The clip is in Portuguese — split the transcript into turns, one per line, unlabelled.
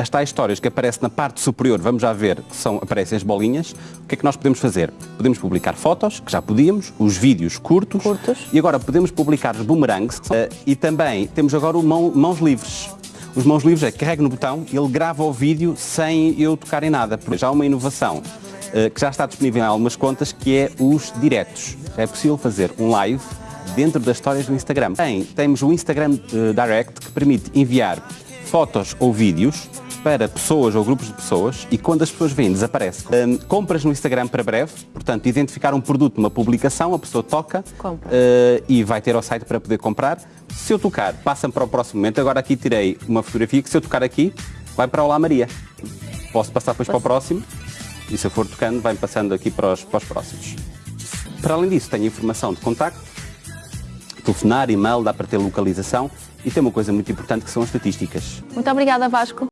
as tais histórias que aparecem na parte superior, vamos já ver que são, aparecem as bolinhas, o que é que nós podemos fazer? Podemos publicar fotos, que já podíamos, os vídeos curtos,
Curtos.
e agora podemos publicar os boomerangs eh, e também temos agora o mão- mãos livres. Os mãos livres é carrego no botão ele grava o vídeo sem eu tocar em nada. Já há uma inovação eh, que já está disponível em algumas contas que é os diretos. É possível fazer um live dentro das histórias do Instagram. Tem, temos o Instagram eh, Direct que permite enviar fotos ou vídeos para pessoas ou grupos de pessoas e quando as pessoas vêm desaparece. Hum, compras no Instagram para breve, portanto, identificar um produto numa publicação, a pessoa toca eh, e vai ter ao site para poder comprar. Se eu tocar, passa para o próximo momento. Agora aqui tirei uma fotografia que se eu tocar aqui, vai para Olá Maria. Posso passar depois para o próximo e se eu for tocando, vai passando aqui para os, para os próximos. Para além disso, tenho informação de contacto, telefonar, e-mail, dá para ter localização e tem uma coisa muito importante que são as estatísticas.
Muito obrigada, Vasco.